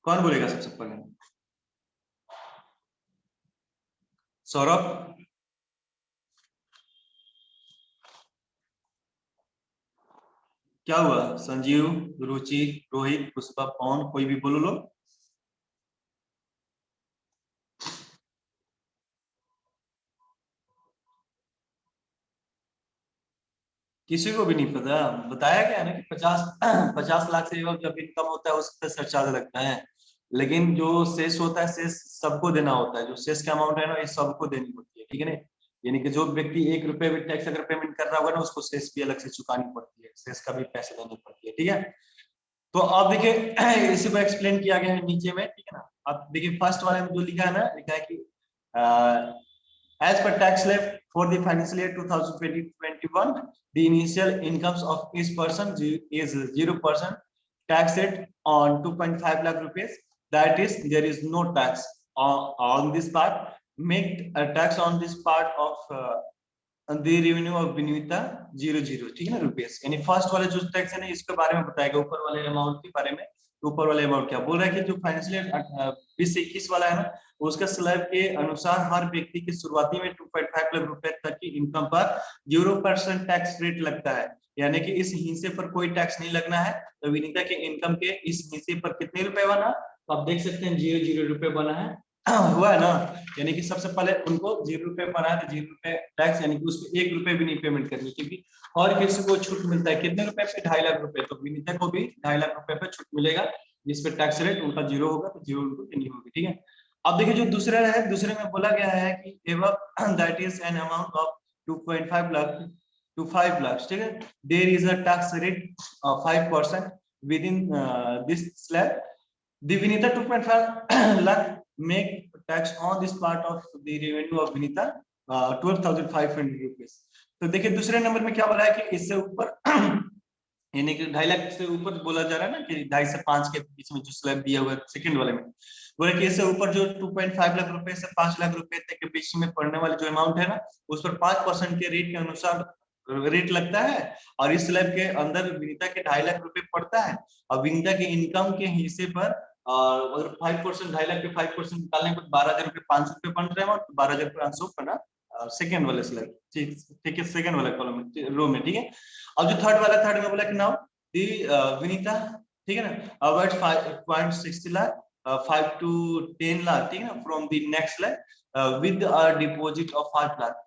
कौन बोलेगा सबसे पहले? सौरभ? क्या हुआ? संजीव, रुचि, रोहित, पुष्पा, पवन, कोई भी बोलो लो। किसी को भी नहीं पता। बताया गया ना कि पचास पचास लाख से जब इनकम होता है उस पर सरचार्ज लगता है। लेकिन जो शेष होता है, शेष सबको देना होता है। जो शेष का अमाउंट है ना, ये सबको देनी होती है, ठीक है ना? यानी कि जो व्यक्ति एक रुपए भी टैक्स अगर पेमेंट कर रहा होगा ना, उसको शेष भी अलग से चुकानी पड़ती है। शेष का भी पैसे देनी पड़ती है, ठीक है? तो अब देखिए, इसी को एक्सप्लेन किया गया है नीचे में, ठीक है ना? अब देखिए फ़र्स्ट वाले में जो लिखा है ना, लिखा है कि as per tax levy for the financial year 2020-21 the initial incomes of each person is 0% tax rate on 2.5 lakh rupees that is there is no tax on, on this part make a tax on this part of uh, the revenue of Benita zero zero ठीक है ना rupees यानी first वाले जो tax है ना इसके बारे में बताएगा ऊपर वाले अमाउंट के बारे में ऊपर वाले अमाउंट क्या? बोल रहा है कि जो फाइनेंशियल बीस इक्कीस वाला है ना उसका स्लैब के अनुसार हर व्यक्ति की शुरुआती में 2.5 लाख रुपए तक की इनकम पर ज़ीरो परसेंट टैक्स रेट लगता है। यानी कि इस हिस्से पर कोई टैक्स नहीं लगना है। तो विनीता के इनकम के इस हिस्से पर कितने रुपए बना? तो आप देख सकते हैं ज़ीरो ज़ीरो रुपए बना है। हुआ ना? यानी कि सबसे पहले उनको ज़ीरो रुपए बना है तो ज़ीरो रुपए टैक्स यानी कि उसको एक रुपए भी नहीं पेमेंट करनी क्योंकि और किसी को छूट मिलता है। कितने रुपए पे? ढाई लाख रुपए। तो विनीता को भी ढाई लाख रुपए पे छूट मिलेगा जिसपे टैक्स रेट उनका ज़ीरो होगा तो ज़ीरो उनको देनी होगी ठीक है? अब देखिए जो दूसरा है दूसरे में बोला गया है कि even that is an amount of 2.5 lakh to 5 lakh ठीक है? There is a tax rate 5% within uh, this slab. The vinita 2.5 lakh make tax on this part of the revenue of vinita uh, 12500 rupees. तो देखिए दूसरे number में क्या बोला है कि इससे ऊपर यानी कि ढाई लाख से ऊपर बोला जा रहा है ना कि ढाई से पाँच के बीच में जो स्लैब दिया हुआ है सेकंड वाले में। बोले कि इससे ऊपर जो 2.5 लाख रुपए से 5 लाख रुपए तक के बीच में पड़ने वाले जो अमाउंट है ना उस पर पाँच परसेंट के रेट के अनुसार रेट लगता है और इस स्लैब के अंदर विनीता के ढाई लाख रुपए पड़ता है। और विनीता के इनकम के हिस्से पर अगर फाइव परसेंट ढाई लाख के फाइव परसेंट निकालने पर बारह हज़ार रुपये पाँच सौ रुपये बन रहे हैं और बारह हज़ार पाँच सौ बना सेकेंड वाले स्लैब ठीक है सेकेंड वाला कॉलम में रो में, ठीक है? अब जो थर्ड वाला थर्ड में बोला कि नाउ दी विनीता, ठीक है ना? Award five point sixty lakh five to ten lakh ठीक है ना? From the next lakh with a deposit of five lakh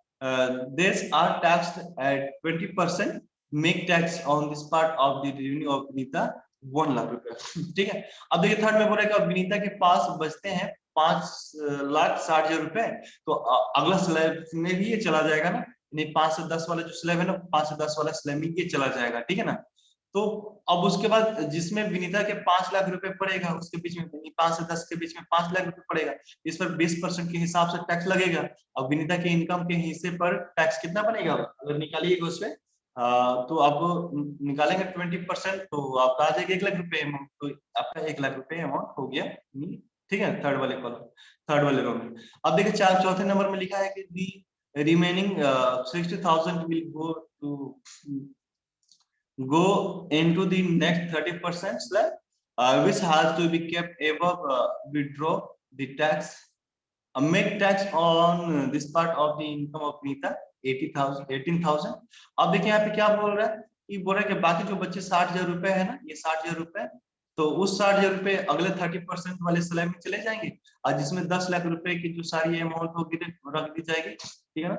this are taxed at 20 percent, make tax on this part of the revenue of Vinita. One lakh रुपए ठीक है? अब देखिए third में बोल रहा विनीता के पास बचते हैं पाँच लाख साठ हज़ार रुपए। तो अगला स्लैब में भी ये चला जाएगा ना? नहीं, पाँच से दस वाला जो स्लैब है ना, पाँच से दस वाला स्लैब में ये चला जाएगा। ठीक है ना? तो अब उसके बाद जिसमें विनीता के पाँच लाख रुपए पड़ेगा, उसके बीच में पाँच से दस के बीच में पाँच लाख रुपए पड़ेगा। इस पर बीस परसेंट के हिसाब से टैक्स लगेगा। अब विनीता के इनकम के हिस्से पर टैक्स कितना बनेगा? अगर निकालिएगा उसमें तो आप निकालेंगे ट्वेंटी परसेंट तो आपका आ जाएगा एक लाख रुपए अमाउंट तो आपका एक लाख रुपए अमाउंट हो गया ठीक है थर्ड वाले कॉलम थर्ड वाले रो में। अब देखिए चार चौथे नंबर में लिखा है कि दी remaining uh, 60000 will go to go into the next 30 percent slab uh, which has to be kept above uh, withdraw the uh, make tax on this part of the income of Nita 80,000 18,000 अब देखिए यहाँ पे क्या बोल रहा है? कि बोल रहा है कि बाकी जो बच्चे साठ हज़ार रुपए है ना ये साठ हज़ार रुपए तो उस साठ हज़ार रुपए अगले थर्टी परसेंट वाले स्लैब में चले जाएँगे। और जिसमें दस लाख रुपए की जो सारी अमाउंट होगी रख दी जाएगी ठीक है ना?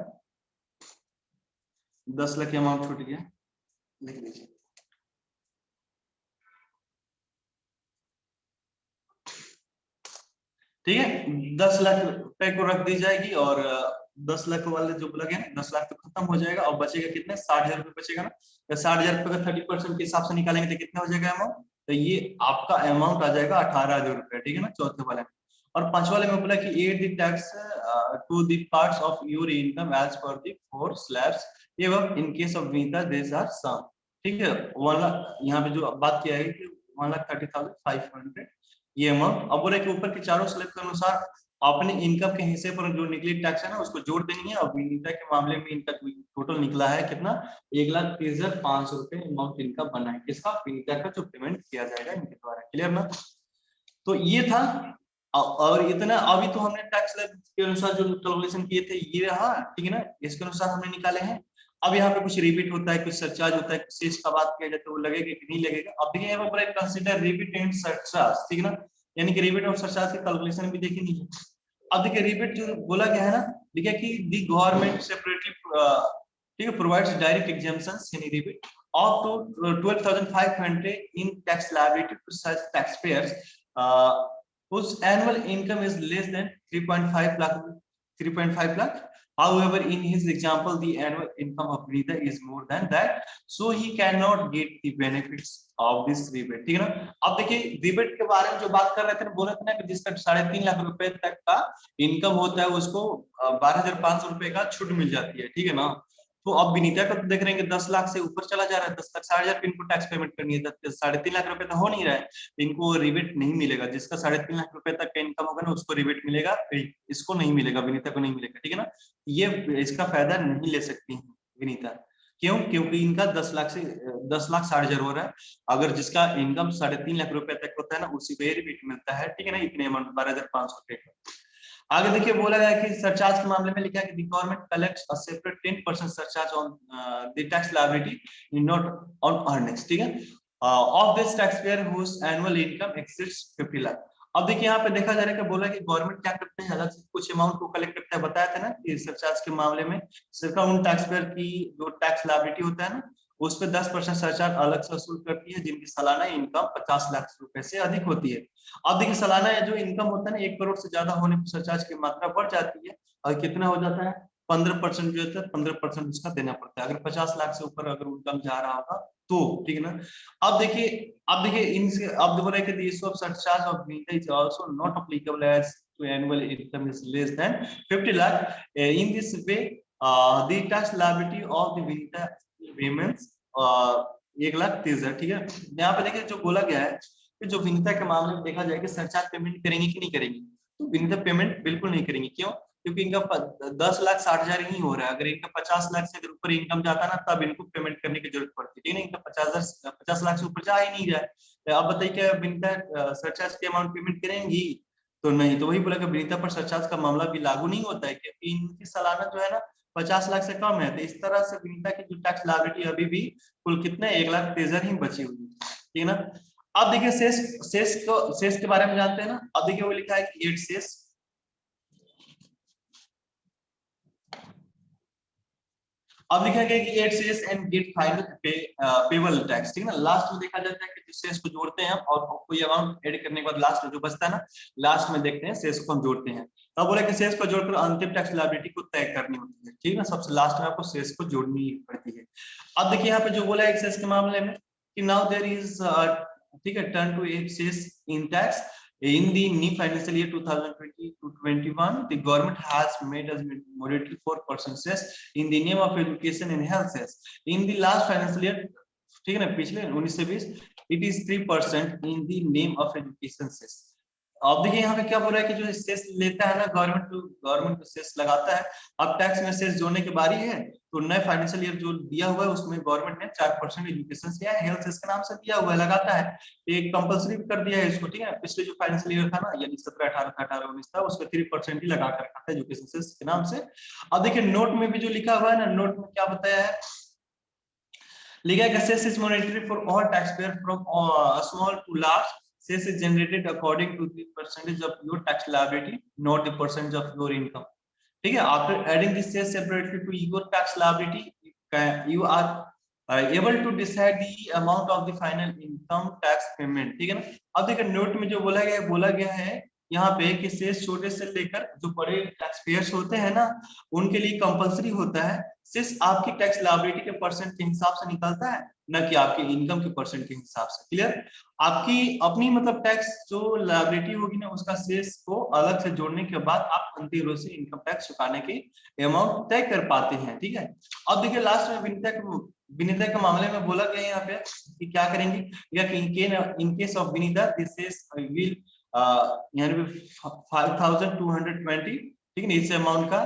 दस लाख अमाउंट छूट गया। लिख लीजिए। ठीक है? दस लाख रुपए को रख दी जाएगी और दस लाख वाले जो लगे ना दस लाख तो खत्म हो जाएगा। और बचेगा कितने? साठ हज़ार रुपए बचेगा ना। तो साठ हज़ार रुपए का थर्टी परसेंट के हिसाब से निकालेंगे तो कितना हो जाएगा अमाउंट तो ये आपका अमाउंट आ जाएगा अठारह हज़ार रुपए, ठीक है ना? चौथे वाले में। और पाँच वाले में बोला कि add the tax to the parts of your income as per the four slabs एवं in case of Vinita this are some ठीक है? वाला यहाँ पे जो बात किया है कि one lakh thirty thousand five hundred ये अमाउंट अब बोले कि ऊपर के चारों स्लैब के अनुसार अपने इनकम के हिस्से पर जो निकली टैक्स है ना, उसको जोड़ देनी है और विनीता के मामले में इनका टोटल निकला है कितना? एक लाख तीस हज़ार पाँच सौ रुपए अमाउंट इनका बना है। किसका? विनीता का जो पेमेंट किया जाएगा इनके द्वारा। क्लियर ना? तो ये था। और इतना, अभी तो हमने टैक्स के अनुसार जो कैलकुलेशन किए थे, ये रहा, ठीक है ना? इसके अनुसार हमने निकाले हैं। अब यहाँ पे कुछ रिपीट होता है कुछ सरचार्ज होता है कुछ शेष का बात किया जाए तो वो लगेगा कि नहीं लगेगा। अब देखिए यहाँ पर कंसीडर रिपीट एंड सरचार्ज ठीक है ना? यानी कि रिपीट और सरचार्ज की कैलकुलेशन भी देखेंगे अब देखिए रिपीट जो बोला गया है ना देखिए कि दी गवर्नमेंट सेपरेटली ठीक है provides direct exemptions in repeat up to 12500 in tax liability to such taxpayers uh, whose annual income is less than 3.5 lakh 3.5 lakh however in his example the annual income of Rita is more than that so he cannot get the benefits of this rebate ठीक है ना अब देखिए rebate के बारे में जो बात कर रहे थे बोले थे ना कि जिसका साढ़े तीन लाख रुपए तक का इनकम होता है उसको बारह हज़ार पाँच सौ रुपए का छूट मिल जाती है ठीक है ना तो अब विनीता का तो देख रहे हैं कि दस लाख से ऊपर चला जा रहा है, दस लाख, साढ़े हज़ार इनको टैक्स पेमेंट करनी है साढ़े तीन लाख रुपए तो हो नहीं रहा है इनको रिबेट नहीं मिलेगा। जिसका साढ़े तीन लाख रुपए तक का इनकम होगा ना, उसको रिबेट मिलेगा, इसको नहीं मिलेगा, विनीता को नहीं मिलेगा, ठीक है ना? ये, इसका फ़ायदा नहीं ले सकती है विनीता। क्यों? क्योंकि इनका दस लाख से, दस लाख साठ हज़ार हो रहा है। अगर जिसका इनकम साढ़े तीन लाख रुपए तक होता है ना, उसी पे रिबेट मिलता है, ठीक है ना, इतने अमाउंट बारह हज़ार पाँच सौ रुपए का। आगे देखिए बोला गया कि सरचार्ज के मामले में लिखा है कि government collects a separate 10% surcharge on the tax liability in not on earnings ठीक है? Of this tax payer whose annual income exceeds 50 lakh अब देखिए यहाँ पे देखा जा रहा है कि बोला कि गवर्नमेंट क्या करते हैं? अलग से कुछ अमाउंट को कलेक्ट करता है। बताया था ना कि सरचार्ज के मामले में सरकार उन टैक्स पेयर की जो टैक्स लायबिलिटी होता है ना उस पर दस परसेंट सरचार्ज अलग से वसूल करती है जिनकी सालाना इनकम पचास लाख रुपए से अधिक होती है। अब देखिए सालाना जो इनकम होता है ना एक करोड़ से ज़्यादा होने पर सरचार्ज की मात्रा बढ़ जाती है। और कितना हो जाता है? पंद्रह परसेंट जो होता है पंद्रह परसेंट उसका देना पड़ता है। अगर पचास लाख से ऊपर अगर इनकम जा रहा होगा तो ठीक है ना? अब देखिए अब देखिए इनसे अब बोल कि surcharge of visa is also not applicable as to annual income is less than 50 lakh. Uh, in this way uh, the tax of the visa uh, एक लाख तीस हज़ार ठीक है? यहाँ पे देखिए जो बोला गया है कि जो विनीता के मामले में देखा जाए कि सरचार्ज पेमेंट करेंगे कि नहीं करेंगे तो विनीता पेमेंट बिल्कुल नहीं करेंगे। क्यों? क्योंकि इनका दस लाख साठ हज़ार ही हो रहा है। अगर इनका पचास लाख से अगर ऊपर इनकम जाता ना तब इनको पेमेंट करने की ज़रूरत पड़ती है? इनका पचास हज़ार पचास लाख से ऊपर जा ही नहीं रहा है। अब बताइए क्या विनीता सरचार्ज के अमाउंट पेमेंट करेंगी? तो नहीं तो वही बोला कि विनीता पर सरचार्ज का मामला भी लागू नहीं होता है क्योंकि इनकी सालाना जो है ना पचास लाख से कम है। तो इस तरह से विनीता की जो टैक्स लाइबिलिटी अभी भी कुल कितने? एक लाख तेजर ही बची हुई है। ठीक है ना? अब देखिए, शेष शेष को, शेष के बारे में जानते हैं ना? अब देखिए, वो लिखा है कि एट शेष अब लिखा गया कि add cess and get final pay payable tax ठीक है ना? लास्ट में देखा जाता है कि जिस सेस को जोड़ते हैं और कोई अमाउंट ऐड करने के बाद लास्ट में जो बचता है ना लास्ट में देखते हैं सेस को हम जोड़ते हैं। तब बोले कि सेस को जोड़कर अंतिम टैक्स लाइबिलिटी को तय करनी होती है, ठीक है ना? सबसे लास्ट में आपको सेस को जोड़नी पड़ती है। अब देखिए यहाँ पे जो बोला है सेस के मामले में कि नाउ देयर इज़ ठीक है turn to add cess in tax in the new financial year 2020 to 21 the government has made us mandatory 4% cess in the name of education and health cess in the last financial year ठीक है ना पिछले 19 से 20 it is 3% in the name of education cess अब देखिए यहाँ पे क्या बोल रहा है कि जो सेस लेता है ना गवर्नमेंट तो गवर्नमेंट तो सेस लगाता है, अब टैक्स में सेस जोड़ने की बारी है तो नए फाइनेंशियल ईयर जो दिया हुआ है, उसमें गवर्नमेंट ने चार परसेंट एजुकेशन है हेल्थ सेस के नाम से दिया हुआ है, लगाता है। एक कंपलसरी कर दिया है इसको, ठीक है? पिछले जो फाइनेंशियल ईयर था ना, यानी सत्रह अठारह अठारह उन्नीस था, उसमें थ्री परसेंट ही लगा कर रखा था एजुकेशन सेस के नाम से। अब देखिए नोट में भी जो लिखा हुआ है ना नोट में क्या बताया है? लिखा है cess is monetary for all tax payer from small to large cess is generated according to the percentage of your tax liability not the percentage of your income ठीक है adding this cess separately to your tax liability you are uh, able to decide the amount of the final income tax payment ठीक है ना अब देखिए note में जो बोला गया है बोला गया है यहाँ पे कि सेस छोटे से लेकर जो बड़े टैक्स पेयर्स होते हैं ना, उनके लिए कंपलसरी होता है। सेस आपकी टैक्स लाइबिलिटी के परसेंट के हिसाब से निकलता है, न कि आपके इनकम के परसेंट के हिसाब से। क्लियर आपकी अपनी मतलब टैक्स जो लाइबिलिटी होगी ना, उसका सेस को अलग से जोड़ने के बाद आप अंतिम रूप से इनकम टैक्स चुकाने की अमाउंट तय कर पाते हैं, ठीक है? अब देखिए लास्ट में विनिता विनिता के मामले में बोला गया यहाँ पे कि क्या करेंगे? या कि in case of Vinita this is यानी five thousand two hundred twenty ठीक है इस अमाउंट का।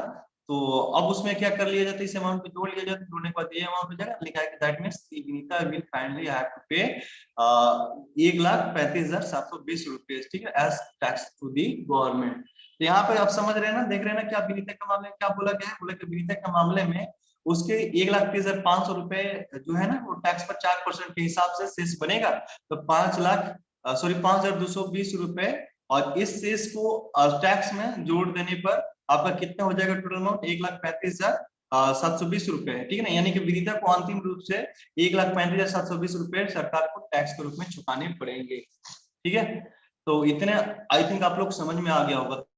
तो अब उसमें क्या कर लिया जाता है, इस अमाउंट को जोड़ लिया जाता है। जोड़ने के बाद ये अमाउंट हो जाएगा। लिखा है कि that means Vinita will finally have to pay एक लाख पैंतीस हज़ार सात सौ बीस रुपए ठीक है as tax to the government तो यहाँ पे आप समझ रहे हैं ना, देख रहे हैं ना क्या विनीता के मामले में क्या बोला गया है? बोला कि विनीता के मामले में उसके एक लाख तीस हज़ार पाँच सौ रुपए जो है ना, वो टैक्स पर चार परसेंट के हिसाब से शेष बनेगा। तो पाँच लाख सॉरी पाँच हज़ार दो सौ बीस रुपए। और इस सेस को टैक्स में जोड़ देने पर आपका कितना हो जाएगा टोटल अमाउंट एक लाख पैंतीस हज़ार सात सौ बीस रुपए। ठीक है ना? यानी कि विदिता को अंतिम रूप से एक लाख पैंतीस हज़ार सात सौ बीस रुपए सरकार को टैक्स के रूप में चुकाने पड़ेंगे। ठीक है? तो इतने आई थिंक आप लोग समझ में आ गया होगा।